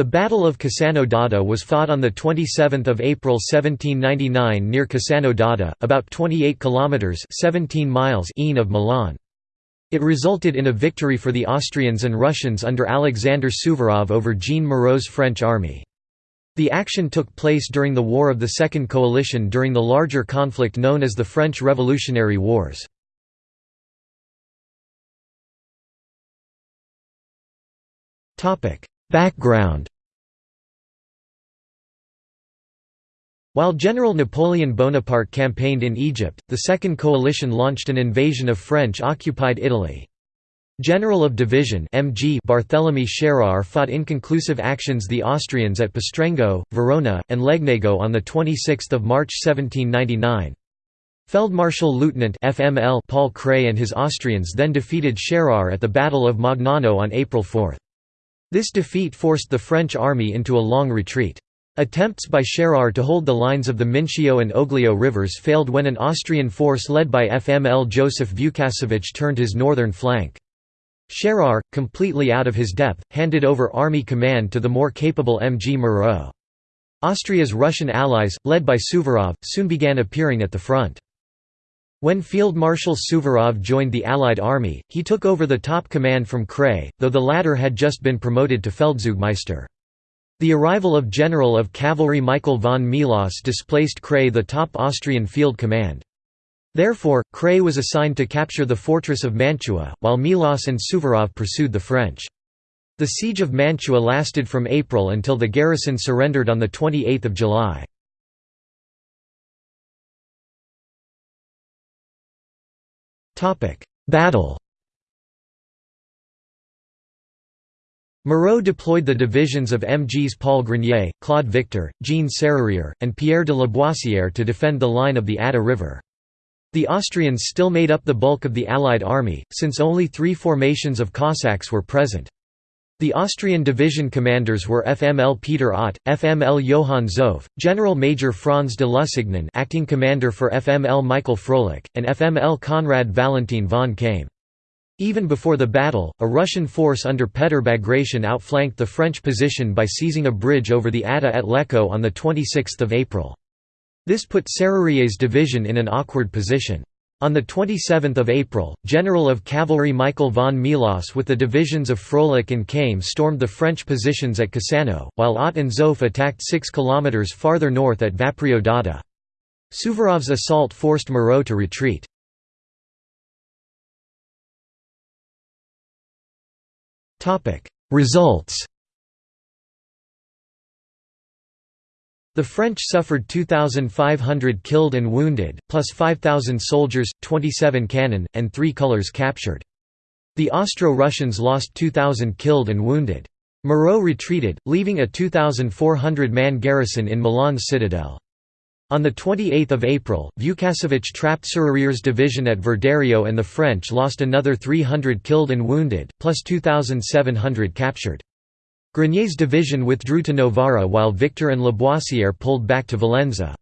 The Battle of Cassano d'Adda was fought on 27 April 1799 near Cassano d'Adda, about 28 kilometres 17 miles east of Milan. It resulted in a victory for the Austrians and Russians under Alexander Suvorov over Jean Moreau's French army. The action took place during the War of the Second Coalition during the larger conflict known as the French Revolutionary Wars. Background While General Napoleon Bonaparte campaigned in Egypt, the Second Coalition launched an invasion of French-occupied Italy. General of Division MG Barthélemy Schérer fought inconclusive actions the Austrians at Pastrengo, Verona, and Legnago on 26 March 1799. Feldmarschall Lieutenant FML Paul Kray and his Austrians then defeated Schérer at the Battle of Magnano on April 4. This defeat forced the French army into a long retreat. Attempts by Schérer to hold the lines of the Mincio and Oglio rivers failed when an Austrian force led by FML Joseph Vukašević turned his northern flank. Schérer, completely out of his depth, handed over army command to the more capable M. G. Moreau. Austria's Russian allies, led by Suvorov, soon began appearing at the front. When Field Marshal Suvorov joined the Allied army, he took over the top command from Kray, though the latter had just been promoted to Feldzeugmeister. The arrival of General of Cavalry Michael von Melas displaced Kray the top Austrian field command. Therefore, Kray was assigned to capture the fortress of Mantua, while Melas and Suvorov pursued the French. The siege of Mantua lasted from April until the garrison surrendered on 28 July. Battle Moreau deployed the divisions of MGs Paul Grenier, Claude Victor, Jean Serrurier, and Pierre de Laboissière to defend the line of the Adda River. The Austrians still made up the bulk of the Allied army, since only three formations of Cossacks were present. The Austrian division commanders were FML Peter Ott, FML Johann Zopf, General Major Franz de Lusignan acting commander for FML Michael Froelich, and FML Konrad Valentin von Kaim. Even before the battle, a Russian force under Petr Bagration outflanked the French position by seizing a bridge over the Adda at Lecco on 26 April. This put Serrurier's division in an awkward position. On 27 April, General of Cavalry Michael von Melas with the divisions of Froelich and Kaim stormed the French positions at Cassano, while Ott and Zopf attacked 6 km farther north at Vaprio d'Adda. Suvorov's assault forced Moreau to retreat. Results The French suffered 2,500 killed and wounded, plus 5,000 soldiers, 27 cannon, and three colours captured. The Austro-Russians lost 2,000 killed and wounded. Moreau retreated, leaving a 2,400-man garrison in Milan's citadel. On 28 April, Vukašević trapped Serrurier's division at Verderio and the French lost another 300 killed and wounded, plus 2,700 captured. Grenier's division withdrew to Novara while Victor and Laboissière pulled back to Valenza.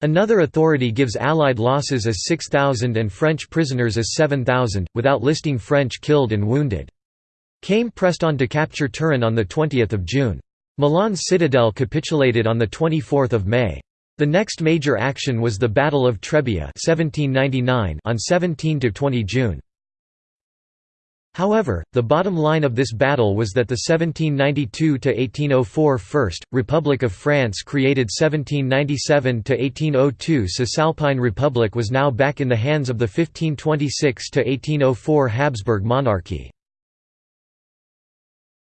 Another authority gives Allied losses as 6,000 and French prisoners as 7,000, without listing French killed and wounded. Kaim pressed on to capture Turin on 20 June. Milan's citadel capitulated on 24 May. The next major action was the Battle of Trebia 1799 on 17–20 June. However, the bottom line of this battle was that the 1792–1804 First, Republic of France created 1797–1802 Cisalpine Republic was now back in the hands of the 1526–1804 Habsburg monarchy.